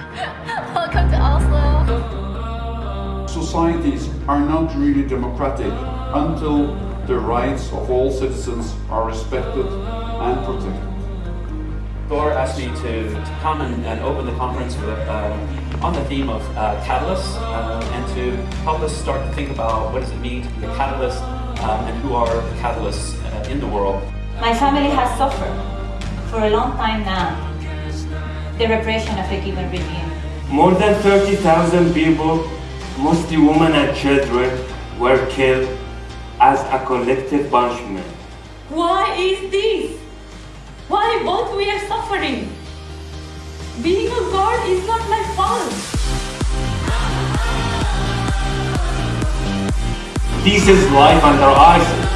Welcome to Oslo. Societies are not really democratic until the rights of all citizens are respected and protected. Thor asked me to, to come and, and open the conference with, uh, on the theme of uh, catalysts uh, and to help us start to think about what does it mean to be a catalyst um, and who are the catalysts uh, in the world. My family has suffered for a long time now the repression of a given regime. More than 30,000 people, mostly women and children, were killed as a collective punishment. Why is this? Why both we are suffering? Being a girl is not my fault. This is life under ISIS.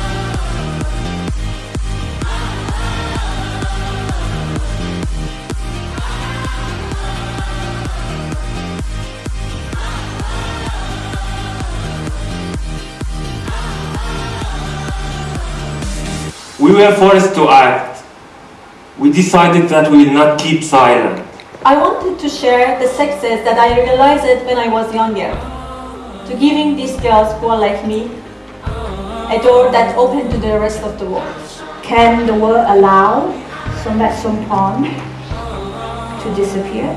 We were forced to act. We decided that we will not keep silent. I wanted to share the success that I realized when I was younger. To giving these girls who are like me a door that opened to the rest of the world. Can the world allow Sombath Somphone to disappear?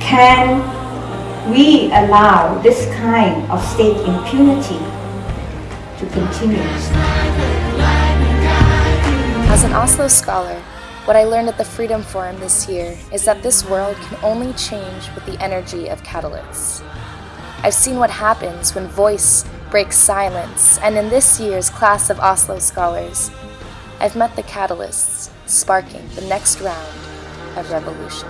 Can we allow this kind of state impunity to continue? As an Oslo scholar, what I learned at the Freedom Forum this year is that this world can only change with the energy of catalysts. I've seen what happens when voice breaks silence, and in this year's class of Oslo scholars, I've met the catalysts sparking the next round of revolution.